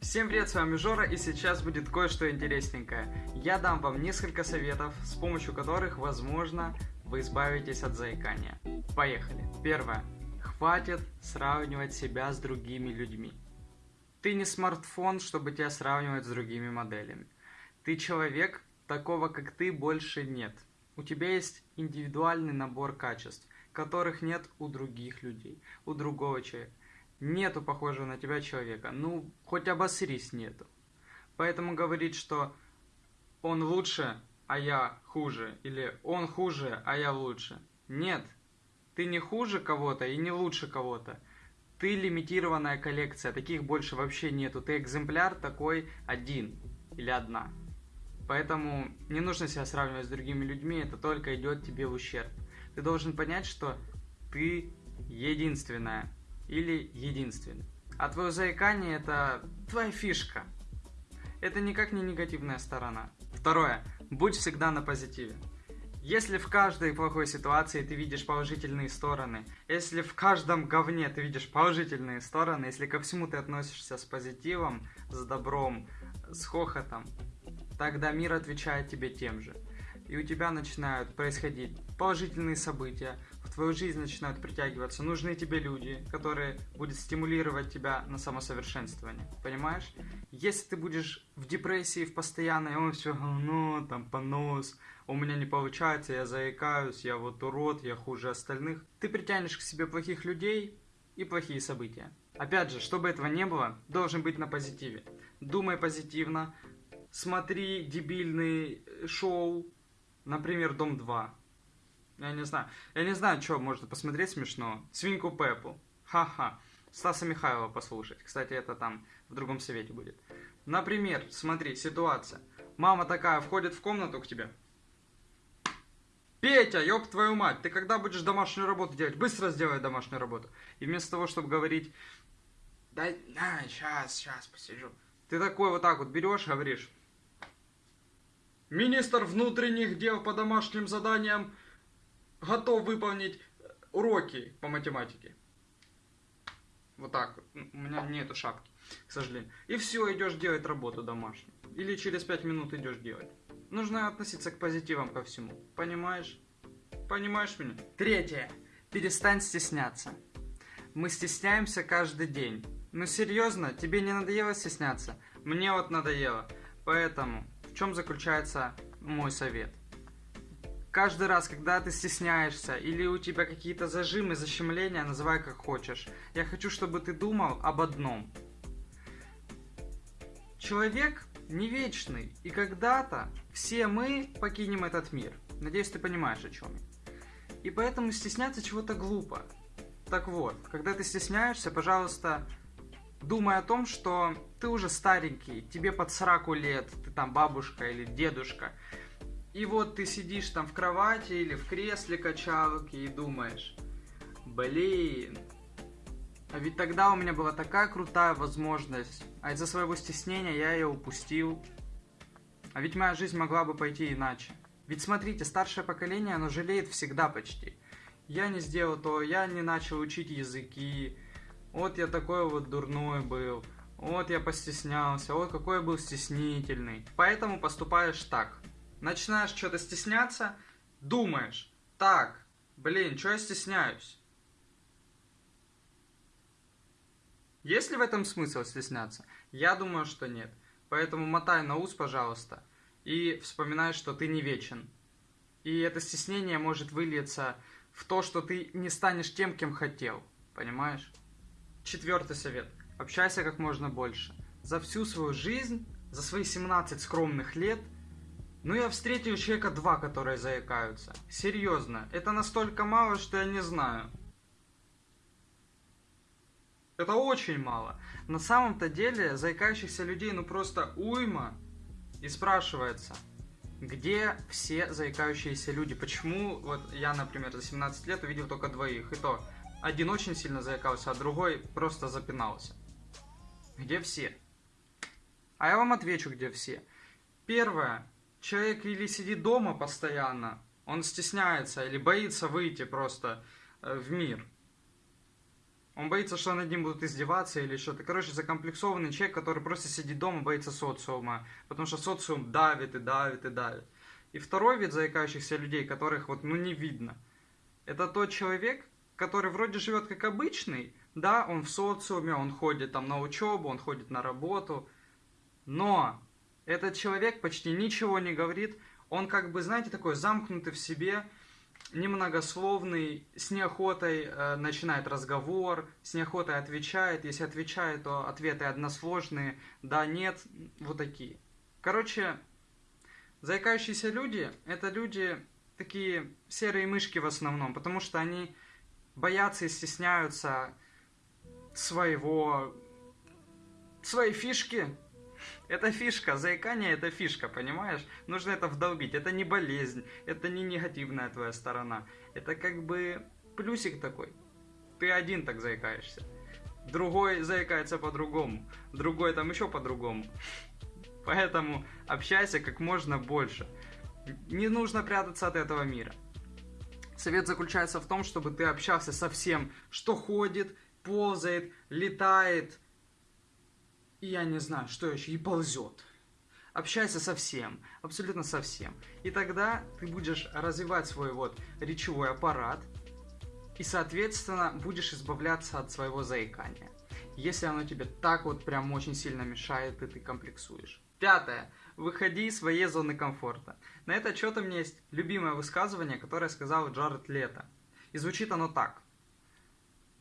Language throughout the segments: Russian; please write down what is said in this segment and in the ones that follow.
Всем привет, с вами Жора, и сейчас будет кое-что интересненькое. Я дам вам несколько советов, с помощью которых, возможно, вы избавитесь от заикания. Поехали. Первое. Хватит сравнивать себя с другими людьми. Ты не смартфон, чтобы тебя сравнивать с другими моделями. Ты человек, такого как ты больше нет. У тебя есть индивидуальный набор качеств, которых нет у других людей, у другого человека. Нету похожего на тебя человека. Ну, хоть обосрись нету. Поэтому говорить, что он лучше, а я хуже, или он хуже, а я лучше. Нет, ты не хуже кого-то и не лучше кого-то. Ты лимитированная коллекция, таких больше вообще нету. Ты экземпляр такой один или одна. Поэтому не нужно себя сравнивать с другими людьми, это только идет тебе в ущерб. Ты должен понять, что ты единственная, или единственный. А твое заикание это твоя фишка. Это никак не негативная сторона. Второе. Будь всегда на позитиве. Если в каждой плохой ситуации ты видишь положительные стороны, если в каждом говне ты видишь положительные стороны, если ко всему ты относишься с позитивом, с добром, с хохотом, тогда мир отвечает тебе тем же. И у тебя начинают происходить положительные события, в твою жизнь начинают притягиваться нужные тебе люди, которые будут стимулировать тебя на самосовершенствование. Понимаешь? Если ты будешь в депрессии, в постоянной, он все говно, там понос, у меня не получается, я заикаюсь, я вот урод, я хуже остальных, ты притянешь к себе плохих людей и плохие события. Опять же, чтобы этого не было, должен быть на позитиве. Думай позитивно, смотри дебильные шоу, например, Дом 2 я не знаю. Я не знаю, что можно посмотреть смешно. Свинку Пеппу. Ха-ха. Стаса Михайлова послушать. Кстати, это там в другом совете будет. Например, смотри, ситуация. Мама такая входит в комнату к тебе. Петя, ёб твою мать, ты когда будешь домашнюю работу делать? Быстро сделай домашнюю работу. И вместо того, чтобы говорить, да, на, сейчас, сейчас посижу. Ты такой вот так вот берешь, говоришь. Министр внутренних дел по домашним заданиям готов выполнить уроки по математике. Вот так вот. У меня нету шапки, к сожалению. И все, идешь делать работу домашнюю. Или через 5 минут идешь делать. Нужно относиться к позитивам ко всему. Понимаешь? Понимаешь меня? Третье. Перестань стесняться. Мы стесняемся каждый день. Ну серьезно, тебе не надоело стесняться? Мне вот надоело. Поэтому в чем заключается мой совет? Каждый раз, когда ты стесняешься или у тебя какие-то зажимы, защемления, называй как хочешь. Я хочу, чтобы ты думал об одном. Человек не вечный, и когда-то все мы покинем этот мир. Надеюсь, ты понимаешь, о чем я. И поэтому стесняться чего-то глупо. Так вот, когда ты стесняешься, пожалуйста, думай о том, что ты уже старенький, тебе под сраку лет, ты там бабушка или дедушка, и вот ты сидишь там в кровати или в кресле качалки и думаешь, блин, а ведь тогда у меня была такая крутая возможность, а из-за своего стеснения я ее упустил. А ведь моя жизнь могла бы пойти иначе. Ведь смотрите, старшее поколение, оно жалеет всегда почти. Я не сделал то, я не начал учить языки, вот я такой вот дурной был, вот я постеснялся, вот какой я был стеснительный. Поэтому поступаешь так начинаешь что-то стесняться, думаешь, так, блин, что я стесняюсь? Есть ли в этом смысл стесняться? Я думаю, что нет. Поэтому мотай на ус, пожалуйста, и вспоминай, что ты не вечен. И это стеснение может выльется в то, что ты не станешь тем, кем хотел. Понимаешь? Четвертый совет. Общайся как можно больше. За всю свою жизнь, за свои 17 скромных лет – ну я встретил человека два, которые заикаются. Серьезно, это настолько мало, что я не знаю. Это очень мало. На самом-то деле заикающихся людей ну просто уйма. И спрашивается, где все заикающиеся люди? Почему вот я, например, за 17 лет увидел только двоих? И то, один очень сильно заикался, а другой просто запинался. Где все? А я вам отвечу, где все. Первое, человек или сидит дома постоянно, он стесняется или боится выйти просто э, в мир. Он боится, что над ним будут издеваться или что-то. Короче, закомплексованный человек, который просто сидит дома, боится социума. Потому что социум давит и давит и давит. И второй вид заикающихся людей, которых вот ну не видно. Это тот человек, который вроде живет как обычный, да, он в социуме, он ходит там на учебу, он ходит на работу, но этот человек почти ничего не говорит, он как бы, знаете, такой замкнутый в себе, немногословный, с неохотой э, начинает разговор, с неохотой отвечает. Если отвечает, то ответы односложные, да, нет, вот такие. Короче, заикающиеся люди – это люди такие серые мышки в основном, потому что они боятся и стесняются своего... своей фишки. Это фишка, заикание это фишка, понимаешь? Нужно это вдолбить. Это не болезнь, это не негативная твоя сторона. Это как бы плюсик такой. Ты один так заикаешься. Другой заикается по-другому. Другой там еще по-другому. Поэтому общайся как можно больше. Не нужно прятаться от этого мира. Совет заключается в том, чтобы ты общался со всем, что ходит, ползает, летает, я не знаю, что еще, и ползет. Общайся со всем, абсолютно со всем. И тогда ты будешь развивать свой вот речевой аппарат, и, соответственно, будешь избавляться от своего заикания. Если оно тебе так вот прям очень сильно мешает, и ты комплексуешь. Пятое. Выходи из своей зоны комфорта. На этот счет у меня есть любимое высказывание, которое сказал Джаред Лето. И звучит оно так.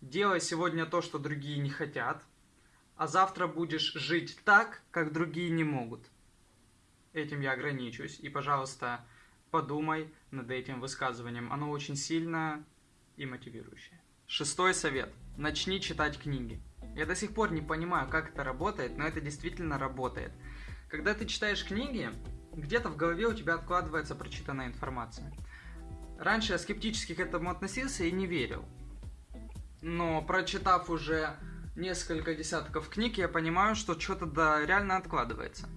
Делай сегодня то, что другие не хотят, а завтра будешь жить так, как другие не могут. Этим я ограничусь. И, пожалуйста, подумай над этим высказыванием. Оно очень сильное и мотивирующее. Шестой совет. Начни читать книги. Я до сих пор не понимаю, как это работает, но это действительно работает. Когда ты читаешь книги, где-то в голове у тебя откладывается прочитанная информация. Раньше я скептически к этому относился и не верил. Но прочитав уже несколько десятков книг, я понимаю, что что-то да реально откладывается.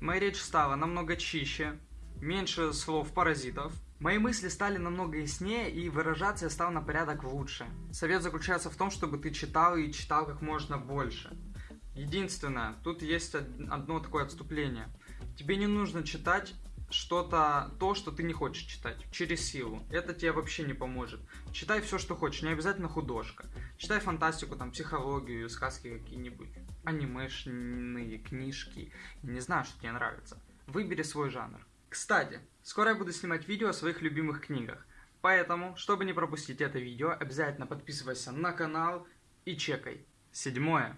Моя речь стала намного чище, меньше слов-паразитов. Мои мысли стали намного яснее, и выражаться я стал на порядок лучше. Совет заключается в том, чтобы ты читал и читал как можно больше. Единственное, тут есть одно такое отступление. Тебе не нужно читать что-то, то, что ты не хочешь читать, через силу. Это тебе вообще не поможет. Читай все, что хочешь, не обязательно художка. Читай фантастику, там, психологию, сказки какие-нибудь, анимешные книжки. Не знаю, что тебе нравится. Выбери свой жанр. Кстати, скоро я буду снимать видео о своих любимых книгах. Поэтому, чтобы не пропустить это видео, обязательно подписывайся на канал и чекай. Седьмое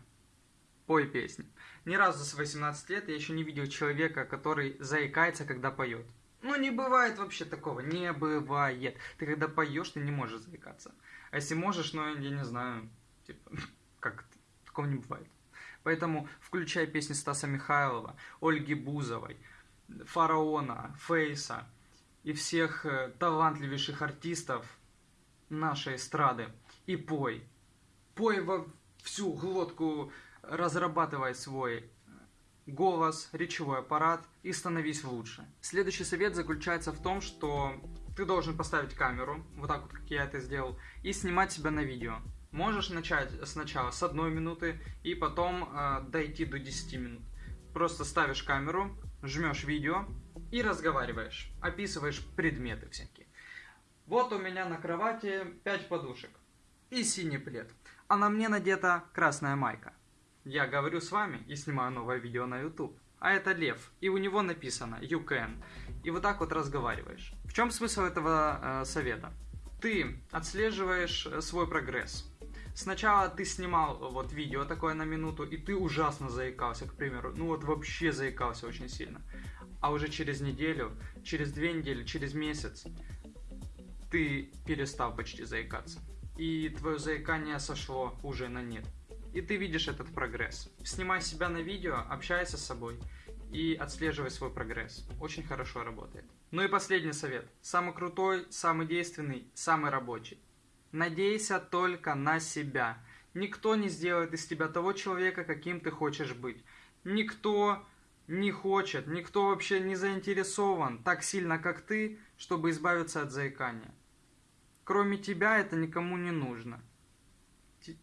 пой песни. Ни разу за 18 лет я еще не видел человека, который заикается, когда поет. Ну, не бывает вообще такого, не бывает. Ты когда поешь, ты не можешь заикаться. А если можешь, ну, я не знаю, типа, как это, такого не бывает. Поэтому включай песни Стаса Михайлова, Ольги Бузовой, Фараона, Фейса и всех э, талантливейших артистов нашей эстрады и пой. Пой во всю глотку разрабатывай свой голос, речевой аппарат и становись лучше. Следующий совет заключается в том, что ты должен поставить камеру, вот так вот, как я это сделал, и снимать себя на видео. Можешь начать сначала с одной минуты и потом э, дойти до 10 минут. Просто ставишь камеру, жмешь видео и разговариваешь, описываешь предметы всякие. Вот у меня на кровати 5 подушек и синий плед, а на мне надета красная майка. Я говорю с вами и снимаю новое видео на YouTube. А это Лев, и у него написано You can. И вот так вот разговариваешь. В чем смысл этого э, совета? Ты отслеживаешь э, свой прогресс. Сначала ты снимал вот видео такое на минуту, и ты ужасно заикался, к примеру. Ну вот вообще заикался очень сильно. А уже через неделю, через две недели, через месяц ты перестал почти заикаться. И твое заикание сошло уже на нет и ты видишь этот прогресс. Снимай себя на видео, общайся с собой и отслеживай свой прогресс. Очень хорошо работает. Ну и последний совет. Самый крутой, самый действенный, самый рабочий. Надейся только на себя. Никто не сделает из тебя того человека, каким ты хочешь быть. Никто не хочет, никто вообще не заинтересован так сильно, как ты, чтобы избавиться от заикания. Кроме тебя это никому не нужно.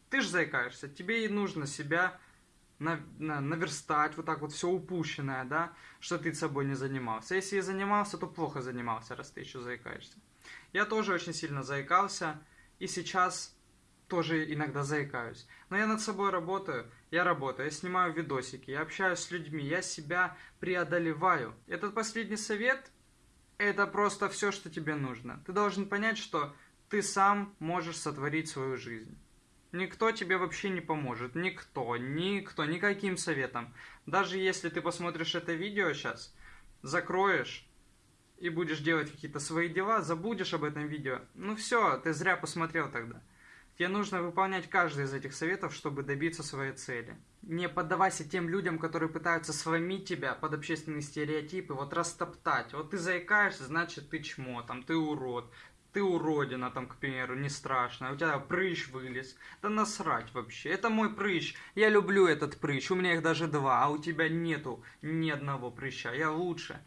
Ты же заикаешься, тебе и нужно себя на, на, наверстать вот так вот все упущенное, да, что ты собой не занимался. Если и занимался, то плохо занимался, раз ты еще заикаешься. Я тоже очень сильно заикался, и сейчас тоже иногда заикаюсь. Но я над собой работаю, я работаю, я снимаю видосики, я общаюсь с людьми, я себя преодолеваю. Этот последний совет – это просто все, что тебе нужно. Ты должен понять, что ты сам можешь сотворить свою жизнь. Никто тебе вообще не поможет. Никто, никто, никаким советом. Даже если ты посмотришь это видео сейчас, закроешь и будешь делать какие-то свои дела, забудешь об этом видео. Ну все, ты зря посмотрел тогда. Тебе нужно выполнять каждый из этих советов, чтобы добиться своей цели. Не поддавайся тем людям, которые пытаются сломить тебя под общественные стереотипы, вот растоптать. Вот ты заикаешься, значит ты чмо, там, ты урод, ты уродина, там, к примеру, не страшно, у тебя прыщ вылез. Да насрать вообще, это мой прыщ, я люблю этот прыщ, у меня их даже два, а у тебя нету ни одного прыща, я лучше.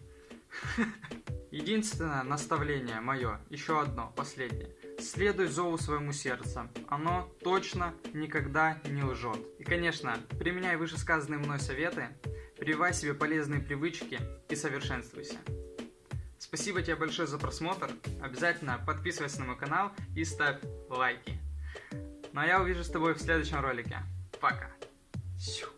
Единственное наставление мое, еще одно, последнее. Следуй зову своему сердцу. Оно точно никогда не лжет. И, конечно, применяй вышесказанные мной советы, прививай себе полезные привычки и совершенствуйся. Спасибо тебе большое за просмотр. Обязательно подписывайся на мой канал и ставь лайки. Ну а я увижу с тобой в следующем ролике. Пока. Все.